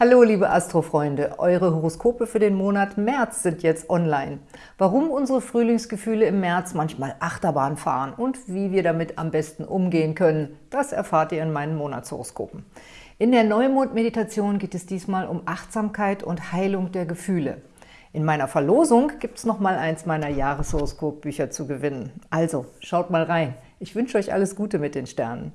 Hallo liebe Astrofreunde, eure Horoskope für den Monat März sind jetzt online. Warum unsere Frühlingsgefühle im März manchmal Achterbahn fahren und wie wir damit am besten umgehen können, das erfahrt ihr in meinen Monatshoroskopen. In der Neumond-Meditation geht es diesmal um Achtsamkeit und Heilung der Gefühle. In meiner Verlosung gibt es nochmal eins meiner Jahreshoroskopbücher zu gewinnen. Also, schaut mal rein. Ich wünsche euch alles Gute mit den Sternen.